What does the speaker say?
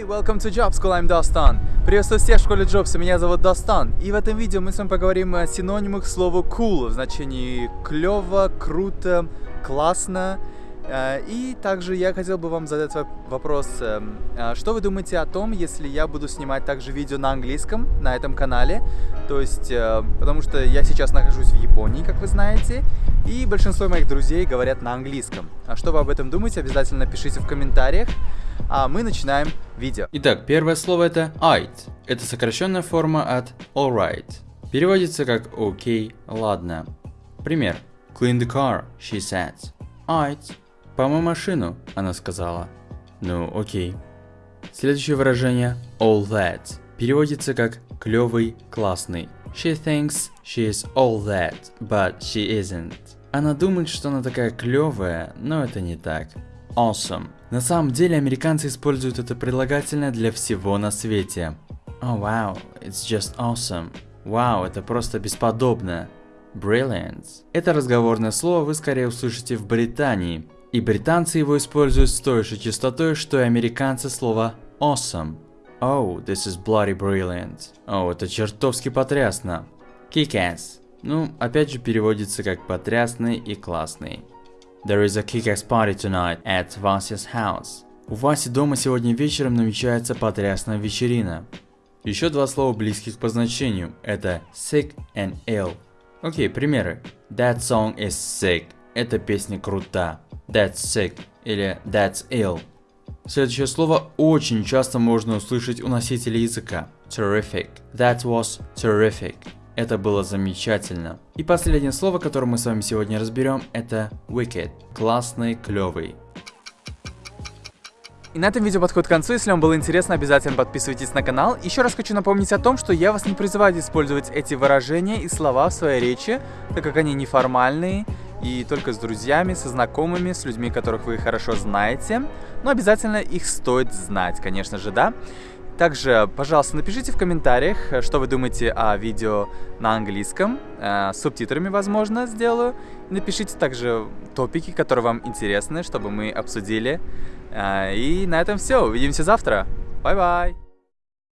Hey, welcome to Job School, I'm Dostan. Приветствую всех в школе Джобса, меня зовут Достан. И в этом видео мы с вами поговорим о синонимах слова cool в значении клево, круто, классно. Э, И также я хотел бы вам задать воп- вопрос, э, а что вы думаете о том, если я буду снимать также видео на английском на этом канале? То есть, э, потому что я сейчас нахожусь в Японии, как вы знаете, и большинство моих друзей говорят на английском. А что вы об этом думаете, обязательно пишите в комментариях. А мы начинаем видео. Итак, первое слово это alright. Это сокращенная форма от alright. Переводится как окей, ладно. Пример. Clean the car, she said. Alright. Помой машину, она сказала. Ну, окей. Следующее выражение all that. Переводится как клевый, классный. She thinks she is all that, but she isn't. Она думает, что она такая клевая, но это не так. Awesome. На самом деле американцы используют это прилагательное для всего на свете. Oh wow, it's just awesome. Вау, это просто бесподобно. Brilliant. Это разговорное слово вы скорее услышите в Британии. И британцы его используют с той же частотой, что и американцы слово awesome. Oh, this is bloody brilliant. О, это чертовски потрясно. Kick-ass. Ну, опять же переводится как потрясный и классный. There is a kick-ass party tonight at Vasi's house. У Васи дома сегодня вечером намечается потрясная вечерина. Еще два слова близких по значению. Это sick and ill. Окей, примеры. That song is sick. Эта песня крута. That's sick или that's ill. Следующее слово очень часто можно услышать у носителей языка. Terrific. That was terrific. Это было замечательно. И последнее слово, которое мы с вами сегодня разберем, это wicked. Классный, клевый. И на этом видео подходит к концу. Если вам было интересно, обязательно подписывайтесь на канал. Еще раз хочу напомнить о том, что я вас не призываю использовать эти выражения и слова в своей речи, так как они неформальные и только с друзьями, со знакомыми, с людьми, которых вы хорошо знаете. Но обязательно их стоит знать, конечно же, да. Также, пожалуйста, напишите в комментариях, что вы думаете о видео на английском, э, с субтитрами, возможно, сделаю. Напишите также топики, которые вам интересны, чтобы мы обсудили. Э, и на этом все. Увидимся завтра. Bye-bye.